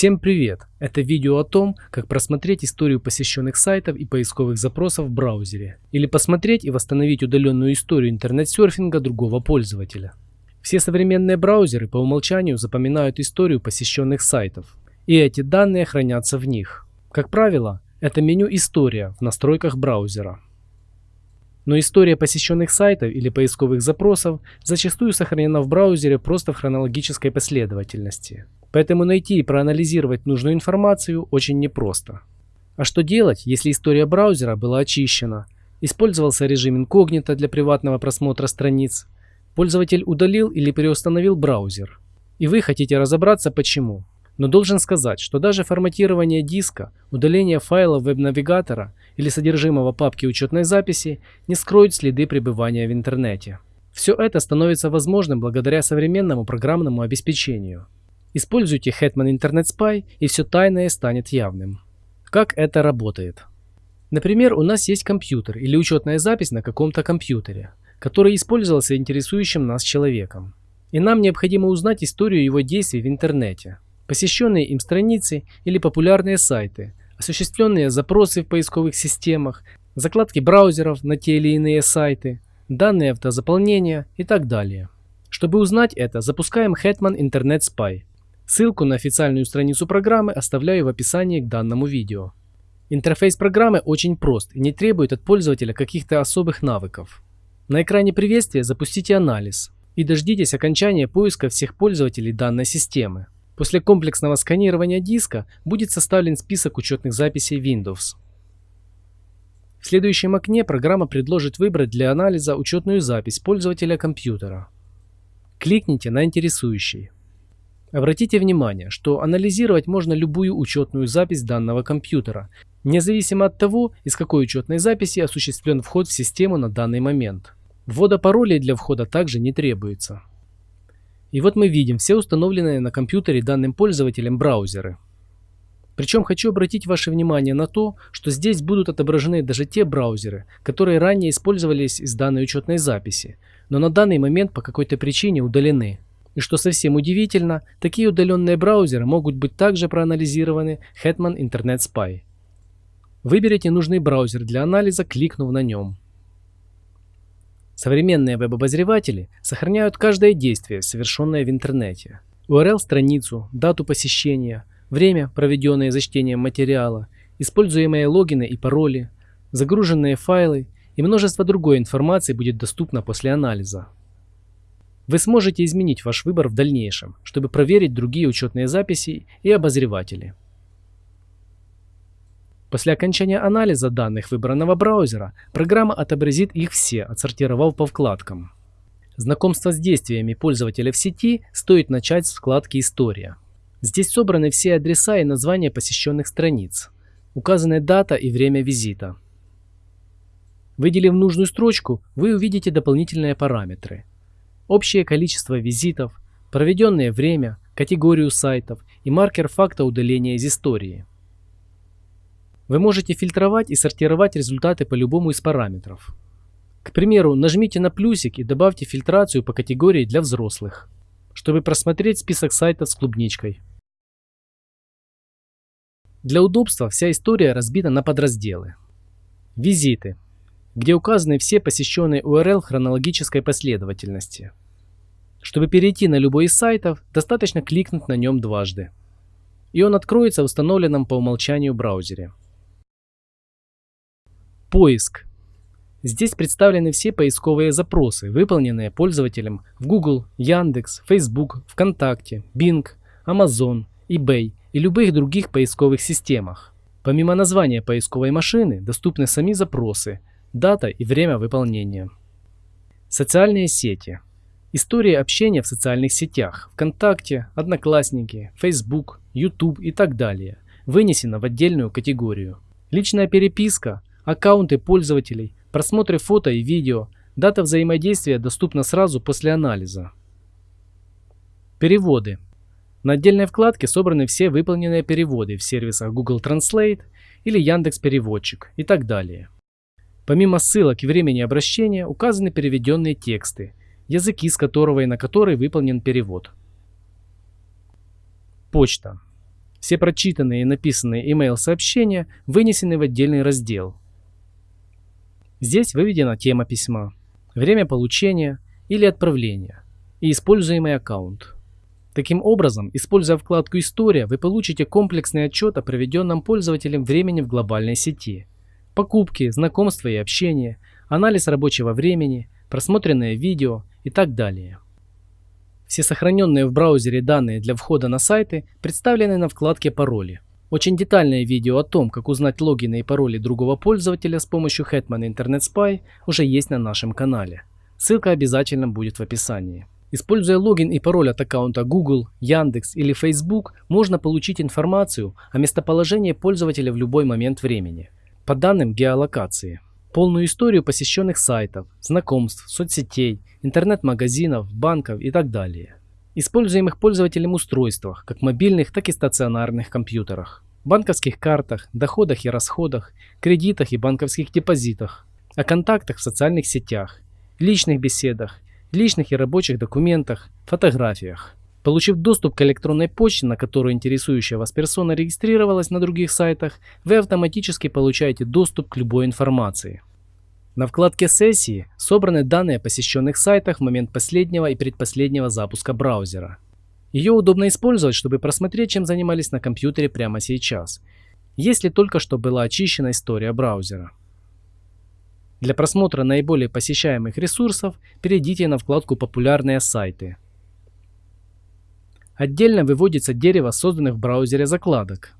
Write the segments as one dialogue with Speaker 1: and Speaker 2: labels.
Speaker 1: Всем привет! Это видео о том, как просмотреть историю посещенных сайтов и поисковых запросов в браузере, или посмотреть и восстановить удаленную историю интернет-серфинга другого пользователя. Все современные браузеры по умолчанию запоминают историю посещенных сайтов, и эти данные хранятся в них. Как правило, это меню «История» в настройках браузера. Но история посещенных сайтов или поисковых запросов зачастую сохранена в браузере просто в хронологической последовательности. Поэтому найти и проанализировать нужную информацию очень непросто. А что делать, если история браузера была очищена, использовался режим инкогнито для приватного просмотра страниц, пользователь удалил или переустановил браузер, и вы хотите разобраться почему. Но должен сказать, что даже форматирование диска, удаление файлов веб-навигатора или содержимого папки учетной записи не скроют следы пребывания в интернете. Все это становится возможным благодаря современному программному обеспечению. Используйте Hetman Internet Spy и все тайное станет явным. Как это работает? Например, у нас есть компьютер или учетная запись на каком-то компьютере, который использовался интересующим нас человеком. И нам необходимо узнать историю его действий в интернете посещенные им страницы или популярные сайты, осуществленные запросы в поисковых системах, закладки браузеров на те или иные сайты, данные автозаполнения и так далее. Чтобы узнать это, запускаем Hetman Internet Spy. Ссылку на официальную страницу программы оставляю в описании к данному видео. Интерфейс программы очень прост и не требует от пользователя каких-то особых навыков. На экране приветствия запустите анализ и дождитесь окончания поиска всех пользователей данной системы. После комплексного сканирования диска будет составлен список учетных записей Windows. В следующем окне программа предложит выбрать для анализа учетную запись пользователя компьютера. Кликните на интересующий. Обратите внимание, что анализировать можно любую учетную запись данного компьютера, независимо от того, из какой учетной записи осуществлен вход в систему на данный момент. Ввода паролей для входа также не требуется. И вот мы видим все установленные на компьютере данным пользователем браузеры. Причем хочу обратить ваше внимание на то, что здесь будут отображены даже те браузеры, которые ранее использовались из данной учетной записи, но на данный момент по какой-то причине удалены. И что совсем удивительно, такие удаленные браузеры могут быть также проанализированы Hetman Internet Spy. Выберите нужный браузер для анализа, кликнув на нем. Современные веб-обозреватели сохраняют каждое действие, совершенное в интернете. URL-страницу, дату посещения, время, проведенное за чтением материала, используемые логины и пароли, загруженные файлы и множество другой информации будет доступно после анализа. Вы сможете изменить ваш выбор в дальнейшем, чтобы проверить другие учетные записи и обозреватели. После окончания анализа данных выбранного браузера, программа отобразит их все, отсортировав по вкладкам. Знакомство с действиями пользователя в сети стоит начать с вкладки «История». Здесь собраны все адреса и названия посещенных страниц, указаны дата и время визита. Выделив нужную строчку, вы увидите дополнительные параметры. Общее количество визитов, проведенное время, категорию сайтов и маркер факта удаления из истории. Вы можете фильтровать и сортировать результаты по любому из параметров. К примеру, нажмите на плюсик и добавьте фильтрацию по категории для взрослых, чтобы просмотреть список сайтов с клубничкой. Для удобства вся история разбита на подразделы. Визиты, где указаны все посещенные URL хронологической последовательности. Чтобы перейти на любой из сайтов, достаточно кликнуть на нем дважды. И он откроется в установленном по умолчанию браузере. Поиск. Здесь представлены все поисковые запросы, выполненные пользователем в Google, Яндекс, Facebook, ВКонтакте, Bing, Amazon, eBay и любых других поисковых системах. Помимо названия поисковой машины, доступны сами запросы, дата и время выполнения. Социальные сети. История общения в социальных сетях ВКонтакте, Одноклассники, Facebook, YouTube и так далее вынесена в отдельную категорию. Личная переписка аккаунты пользователей, просмотры фото и видео, дата взаимодействия доступна сразу после анализа. Переводы. На отдельной вкладке собраны все выполненные переводы в сервисах Google Translate или Яндекс Переводчик и так далее. Помимо ссылок и времени обращения указаны переведенные тексты, языки с которого и на который выполнен перевод. Почта. Все прочитанные и написанные email сообщения вынесены в отдельный раздел. Здесь выведена тема письма, время получения или отправления и используемый аккаунт. Таким образом, используя вкладку «История», вы получите комплексный отчет о проведенном пользователем времени в глобальной сети. Покупки, знакомства и общение, анализ рабочего времени, просмотренное видео и так далее. Все сохраненные в браузере данные для входа на сайты представлены на вкладке «Пароли». Очень детальное видео о том, как узнать логины и пароли другого пользователя с помощью Hetman Internet Spy уже есть на нашем канале. Ссылка обязательно будет в описании. Используя логин и пароль от аккаунта Google, Яндекс или Facebook, можно получить информацию о местоположении пользователя в любой момент времени, по данным геолокации полную историю посещенных сайтов, знакомств, соцсетей, интернет-магазинов, банков и так далее. Используемых пользователем устройствах, как мобильных, так и стационарных компьютерах, банковских картах, доходах и расходах, кредитах и банковских депозитах, о контактах в социальных сетях, личных беседах, личных и рабочих документах, фотографиях. Получив доступ к электронной почте, на которую интересующая вас персона регистрировалась на других сайтах, вы автоматически получаете доступ к любой информации. На вкладке «Сессии» собраны данные о посещенных сайтах в момент последнего и предпоследнего запуска браузера. Ее удобно использовать, чтобы просмотреть, чем занимались на компьютере прямо сейчас, если только что была очищена история браузера. Для просмотра наиболее посещаемых ресурсов перейдите на вкладку «Популярные сайты». Отдельно выводится дерево созданных в браузере закладок.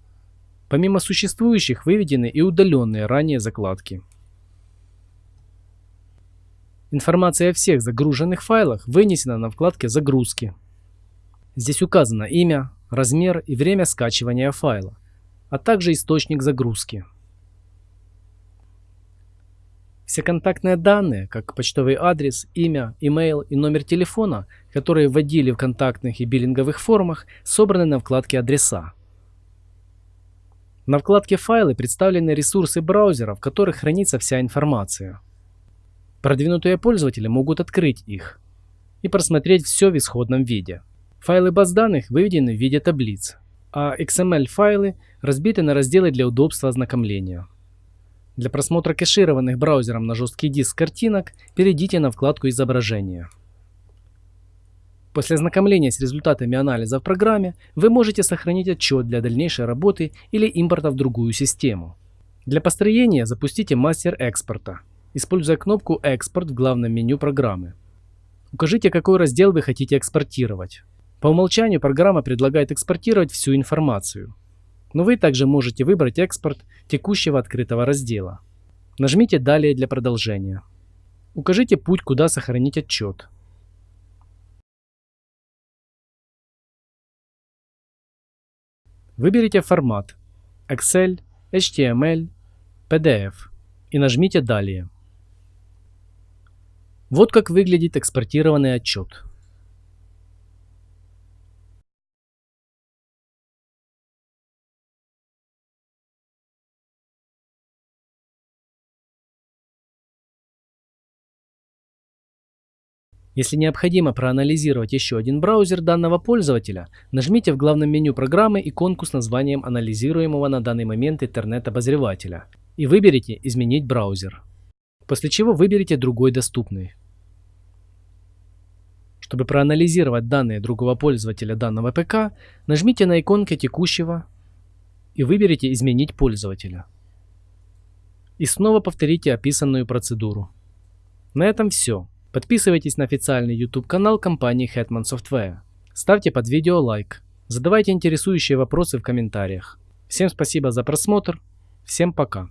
Speaker 1: Помимо существующих выведены и удаленные ранее закладки. Информация о всех загруженных файлах вынесена на вкладке «Загрузки». Здесь указано имя, размер и время скачивания файла, а также источник загрузки. Все контактные данные, как почтовый адрес, имя, email и номер телефона, которые вводили в контактных и биллинговых формах, собраны на вкладке «Адреса». На вкладке «Файлы» представлены ресурсы браузера, в которых хранится вся информация. Продвинутые пользователи могут открыть их и просмотреть все в исходном виде. Файлы баз данных выведены в виде таблиц, а XML-файлы разбиты на разделы для удобства ознакомления. Для просмотра кэшированных браузером на жесткий диск картинок перейдите на вкладку «Изображения». После ознакомления с результатами анализа в программе вы можете сохранить отчет для дальнейшей работы или импорта в другую систему. Для построения запустите мастер экспорта, используя кнопку «Экспорт» в главном меню программы. Укажите, какой раздел вы хотите экспортировать. По умолчанию программа предлагает экспортировать всю информацию. Но вы также можете выбрать экспорт текущего открытого раздела. Нажмите «Далее» для продолжения. Укажите путь, куда сохранить отчет. Выберите формат Excel, HTML, PDF и нажмите «Далее». Вот как выглядит экспортированный отчет. Если необходимо проанализировать еще один браузер данного пользователя, нажмите в главном меню программы иконку с названием анализируемого на данный момент интернет-обозревателя и выберите «Изменить браузер», после чего выберите другой доступный. Чтобы проанализировать данные другого пользователя данного ПК, нажмите на иконке текущего и выберите «Изменить пользователя». И снова повторите описанную процедуру. На этом все. Подписывайтесь на официальный YouTube канал компании Hetman Software. Ставьте под видео лайк. Задавайте интересующие вопросы в комментариях. Всем спасибо за просмотр. Всем пока.